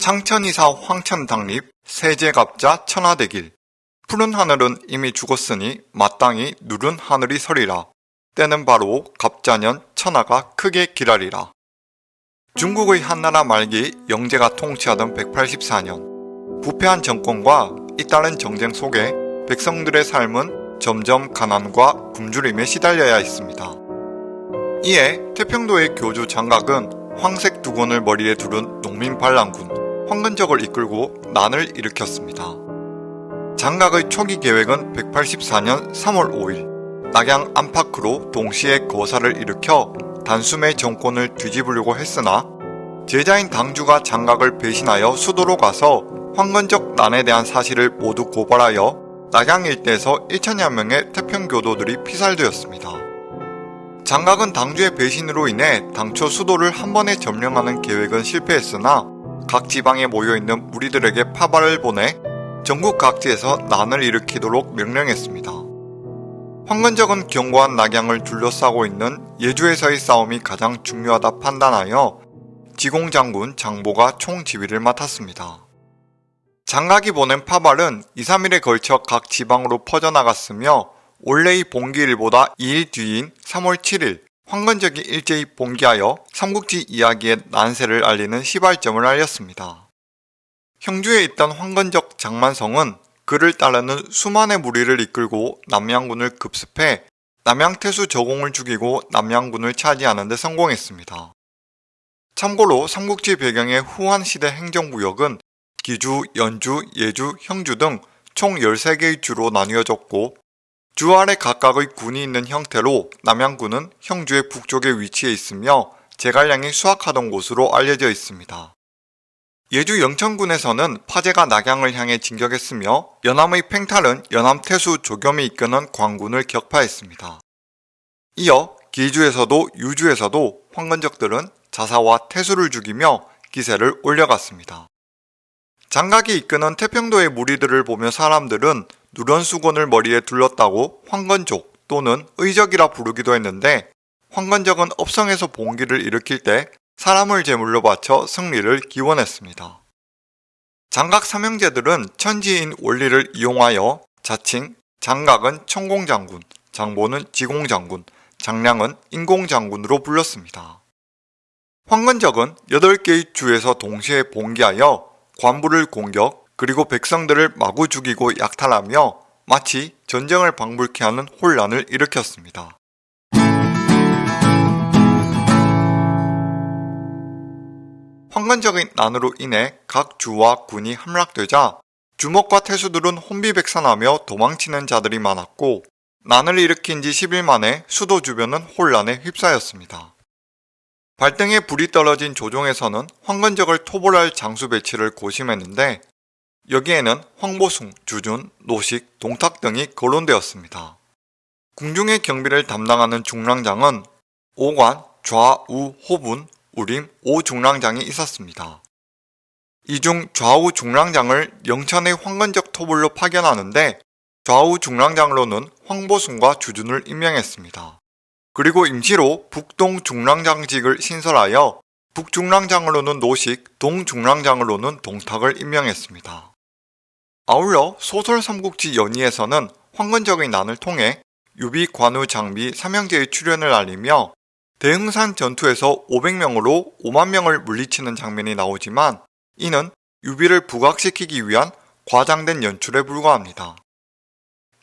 창천이사 황천당립 세제갑자 천하대길 푸른 하늘은 이미 죽었으니 마땅히 누른 하늘이 서리라. 때는 바로 갑자년 천하가 크게 기라리라. 중국의 한나라 말기 영제가 통치하던 184년 부패한 정권과 잇따른 정쟁 속에 백성들의 삶은 점점 가난과 굶주림에 시달려야 했습니다. 이에 태평도의 교주 장각은 황색 두건을 머리에 두른 농민 반란군 황근적을 이끌고 난을 일으켰습니다. 장각의 초기 계획은 184년 3월 5일 낙양 안팎으로 동시에 거사를 일으켜 단숨에 정권을 뒤집으려고 했으나 제자인 당주가 장각을 배신하여 수도로 가서 황건적 난에 대한 사실을 모두 고발하여 낙양 일대에서 1천여 명의 태평교도들이 피살되었습니다. 장각은 당주의 배신으로 인해 당초 수도를 한 번에 점령하는 계획은 실패했으나 각 지방에 모여있는 무리들에게 파발을 보내 전국 각지에서 난을 일으키도록 명령했습니다. 황건적은 견고한 낙양을 둘러싸고 있는 예주에서의 싸움이 가장 중요하다 판단하여 지공장군 장보가 총지휘를 맡았습니다. 장각이 보낸 파발은 2, 3일에 걸쳐 각 지방으로 퍼져나갔으며 원래의 봉기일보다 2일 뒤인 3월 7일 황건적이 일제히 봉기하여 삼국지 이야기의 난세를 알리는 시발점을 알렸습니다. 형주에 있던 황건적 장만성은 그를 따르는 수만의 무리를 이끌고 남양군을 급습해 남양태수 저공을 죽이고 남양군을 차지하는 데 성공했습니다. 참고로 삼국지 배경의 후한시대 행정구역은 기주, 연주, 예주, 형주 등 총 13개의 주로 나뉘어졌고 주 아래 각각의 군이 있는 형태로 남양군은 형주의 북쪽에 위치해 있으며 제갈량이 수확하던 곳으로 알려져 있습니다. 예주 영천군에서는 파제가 낙양을 향해 진격했으며 연암의 팽탈은 연암 태수 조겸이 이끄는 광군을 격파했습니다. 이어 기주에서도 유주에서도 황건적들은 자사와 태수를 죽이며 기세를 올려갔습니다. 장각이 이끄는 태평도의 무리들을 보며 사람들은 누런 수건을 머리에 둘렀다고 황건족 또는 의적이라 부르기도 했는데 황건적은 업성에서 봉기를 일으킬 때 사람을 제물로 바쳐 승리를 기원했습니다. 장각 삼형제들은 천지인 원리를 이용하여 자칭 장각은 천공장군, 장보는 지공장군, 장량은 인공장군으로 불렀습니다. 황건적은 8개의 주에서 동시에 봉기하여 관부를 공격 그리고 백성들을 마구 죽이고 약탈하며 마치 전쟁을 방불케 하는 혼란을 일으켰습니다. 황건적인 난으로 인해 각 주와 군이 함락되자 주먹과 태수들은 혼비백산하며 도망치는 자들이 많았고 난을 일으킨 지 10일 만에 수도 주변은 혼란에 휩싸였습니다. 발등에 불이 떨어진 조종에서는 황건적을 토벌할 장수 배치를 고심했는데 여기에는 황보숭, 주준, 노식, 동탁 등이 거론되었습니다. 궁중의 경비를 담당하는 중랑장은 오관, 좌우, 호분, 우림 오중랑장이 있었습니다. 이 중 좌우 중랑장을 영천의 황건적 토불로 파견하는데 좌우 중랑장으로는 황보순과 주준을 임명했습니다. 그리고 임시로 북동 중랑장직을 신설하여 북중랑장으로는 노식, 동중랑장으로는 동탁을 임명했습니다. 아울러 소설 삼국지 연의에서는 황건적의 난을 통해 유비, 관우, 장비, 삼형제의 출현을 알리며 대흥산 전투에서 500명으로 5만 명을 물리치는 장면이 나오지만 이는 유비를 부각시키기 위한 과장된 연출에 불과합니다.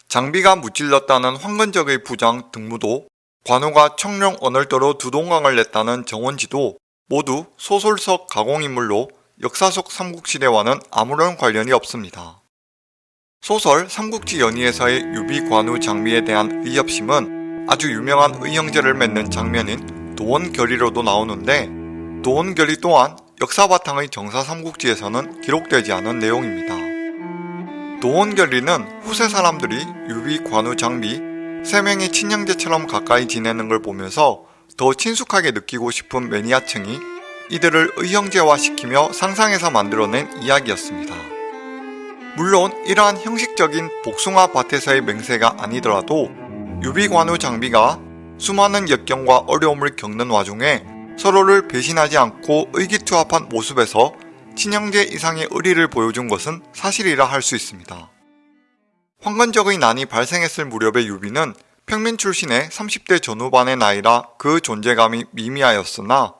장비가 무찔렀다는 황건적의 부장 등무도 관우가 청룡 언월도로 두동강을 냈다는 정원지도 모두 소설적 가공인물로 역사 속 삼국시대와는 아무런 관련이 없습니다. 소설 삼국지 연의에서의 유비 관우 장비에 대한 의협심은 아주 유명한 의형제를 맺는 장면인 도원결의로도 나오는데 도원결의 또한 역사 바탕의 정사 삼국지에서는 기록되지 않은 내용입니다. 도원결의는 후세 사람들이 유비, 관우, 장비 세 명의 친형제처럼 가까이 지내는 걸 보면서 더 친숙하게 느끼고 싶은 매니아층이 이들을 의형제화시키며 상상해서 만들어낸 이야기였습니다. 물론 이러한 형식적인 복숭아 밭에서의 맹세가 아니더라도 유비관우 장비가 수많은 역경과 어려움을 겪는 와중에 서로를 배신하지 않고 의기투합한 모습에서 친형제 이상의 의리를 보여준 것은 사실이라 할 수 있습니다. 황건적의 난이 발생했을 무렵의 유비는 평민 출신의 30대 전후반의 나이라 그 존재감이 미미하였으나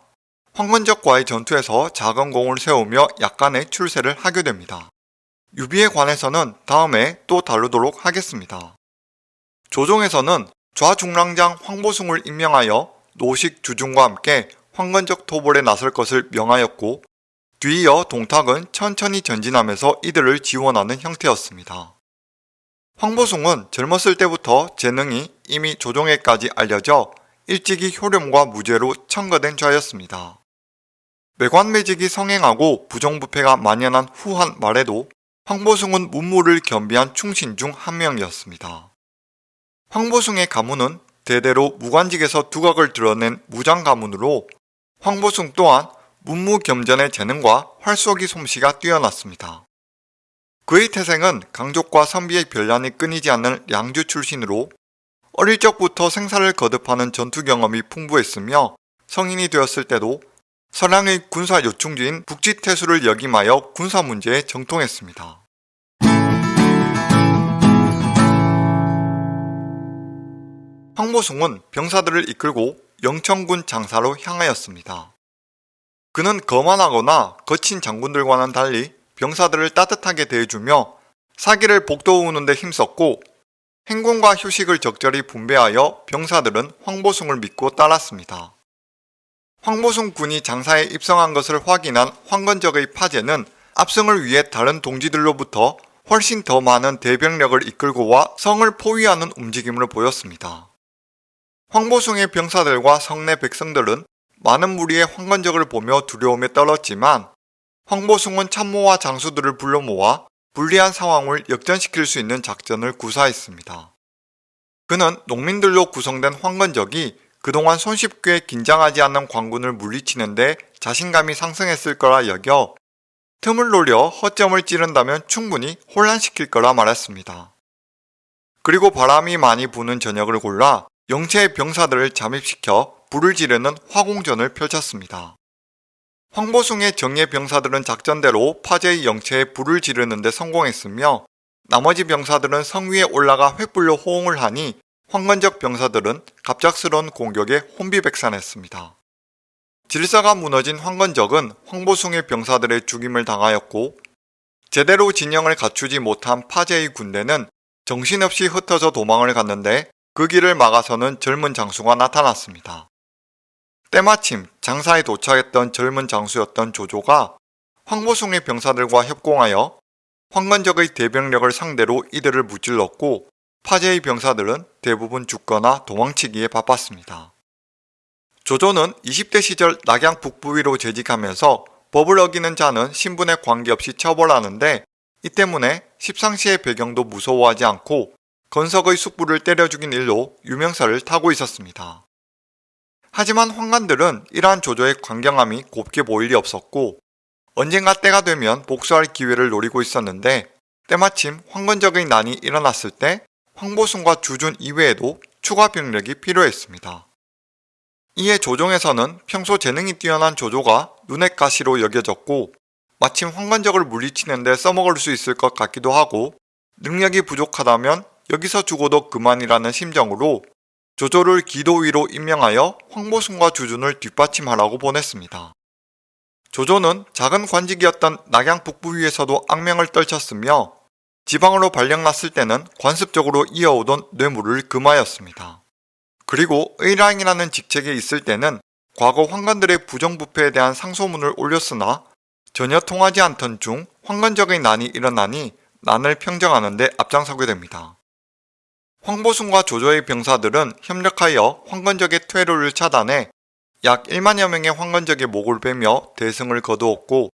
황건적과의 전투에서 작은 공을 세우며 약간의 출세를 하게 됩니다. 유비에 관해서는 다음에 또 다루도록 하겠습니다. 조정에서는 좌중랑장 황보숭을 임명하여 노식 주준과 함께 황건적 토벌에 나설 것을 명하였고 뒤이어 동탁은 천천히 전진하면서 이들을 지원하는 형태였습니다. 황보숭은 젊었을 때부터 재능이 이미 조종에까지 알려져 일찍이 효렴과 무죄로 청거된 자였습니다. 매관매직이 성행하고 부정부패가 만연한 후한 말에도 황보숭은 문무를 겸비한 충신 중 한 명이었습니다. 황보숭의 가문은 대대로 무관직에서 두각을 드러낸 무장 가문으로 황보숭 또한 문무 겸전의 재능과 활쏘기 솜씨가 뛰어났습니다. 그의 태생은 강족과 선비의 별난이 끊이지 않는 량주 출신으로 어릴 적부터 생사를 거듭하는 전투 경험이 풍부했으며 성인이 되었을 때도 서량의 군사 요충지인 북지태수를 역임하여 군사 문제에 정통했습니다. 황보숭은 병사들을 이끌고 영천군 장사로 향하였습니다. 그는 거만하거나 거친 장군들과는 달리 병사들을 따뜻하게 대해주며 사기를 복도우는 데 힘썼고 행군과 휴식을 적절히 분배하여 병사들은 황보숭을 믿고 따랐습니다. 황보숭 군이 장사에 입성한 것을 확인한 황건적의 파제는 압승을 위해 다른 동지들로부터 훨씬 더 많은 대병력을 이끌고 와 성을 포위하는 움직임을 보였습니다. 황보숭의 병사들과 성내 백성들은 많은 무리의 황건적을 보며 두려움에 떨었지만 황보숭은 참모와 장수들을 불러 모아 불리한 상황을 역전시킬 수 있는 작전을 구사했습니다. 그는 농민들로 구성된 황건적이 그동안 손쉽게 긴장하지 않는 광군을 물리치는데 자신감이 상승했을 거라 여겨 틈을 노려 허점을 찌른다면 충분히 혼란시킬 거라 말했습니다. 그리고 바람이 많이 부는 저녁을 골라 영체의 병사들을 잠입시켜 불을 지르는 화공전을 펼쳤습니다. 황보숭의 정예 병사들은 작전대로 파제의 영체에 불을 지르는 데 성공했으며 나머지 병사들은 성 위에 올라가 횃불로 호응을 하니 황건적 병사들은 갑작스러운 공격에 혼비백산했습니다. 질서가 무너진 황건적은 황보숭의 병사들의 죽임을 당하였고 제대로 진영을 갖추지 못한 파제의 군대는 정신없이 흩어져 도망을 갔는데 그 길을 막아서는 젊은 장수가 나타났습니다. 때마침 장사에 도착했던 젊은 장수였던 조조가 황보숭의 병사들과 협공하여 황건적의 대병력을 상대로 이들을 무찔렀고 파제의 병사들은 대부분 죽거나 도망치기에 바빴습니다. 조조는 20대 시절 낙양 북부위로 재직하면서 법을 어기는 자는 신분에 관계없이 처벌하는데 이 때문에 십상시의 배경도 무서워하지 않고 건석의 숙부를 때려 죽인 일로 유명사를 타고 있었습니다. 하지만 황관들은 이러한 조조의 광경함이 곱게 보일 리 없었고 언젠가 때가 되면 복수할 기회를 노리고 있었는데 때마침 황건적의 난이 일어났을 때 황보순과 주준 이외에도 추가 병력이 필요했습니다. 이에 조정에서는 평소 재능이 뛰어난 조조가 눈의 가시로 여겨졌고 마침 황건적을 물리치는 데 써먹을 수 있을 것 같기도 하고 능력이 부족하다면 여기서 죽어도 그만이라는 심정으로 조조를 기도위로 임명하여 황보순과 주준을 뒷받침하라고 보냈습니다. 조조는 작은 관직이었던 낙양 북부위에서도 악명을 떨쳤으며 지방으로 발령났을 때는 관습적으로 이어오던 뇌물을 금하였습니다. 그리고 의랑이라는 직책에 있을 때는 과거 황관들의 부정부패에 대한 상소문을 올렸으나 전혀 통하지 않던 중 황건적의 난이 일어나니 난을 평정하는 데 앞장서게 됩니다. 황보순과 조조의 병사들은 협력하여 황건적의 퇴로를 차단해 약 1만여 명의 황건적의 목을 베며 대승을 거두었고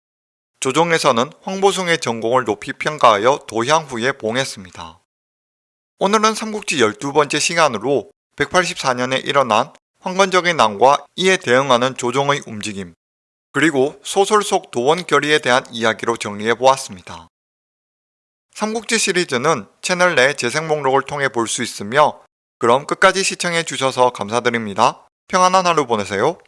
조정에서는 황보숭의 전공을 높이 평가하여 도향 후에 봉했습니다. 오늘은 삼국지 12번째 시간으로 184년에 일어난 황건적의 난과 이에 대응하는 조정의 움직임, 그리고 소설 속 도원 결의에 대한 이야기로 정리해 보았습니다. 삼국지 시리즈는 채널 내 재생 목록을 통해 볼 수 있으며 그럼 끝까지 시청해 주셔서 감사드립니다. 평안한 하루 보내세요.